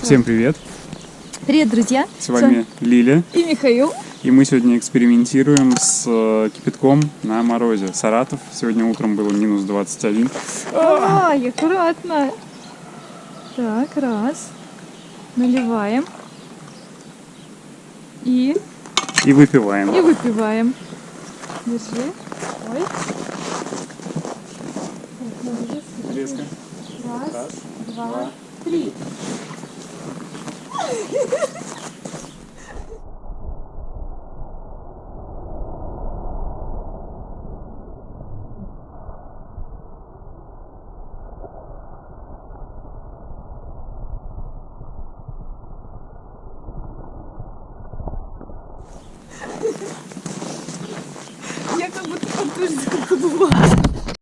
Всем привет! Привет, друзья! С вами Лиля, и Михаил. и мы сегодня экспериментируем с э, кипятком на морозе. Саратов. Сегодня утром было минус 21. Ай, аккуратно. Так, раз. Наливаем. И, И выпиваем. и выпиваем. Держи. Ой. Резко. Раз, Раз, два, два. Смотри. Я как будто подтверждаю, как была.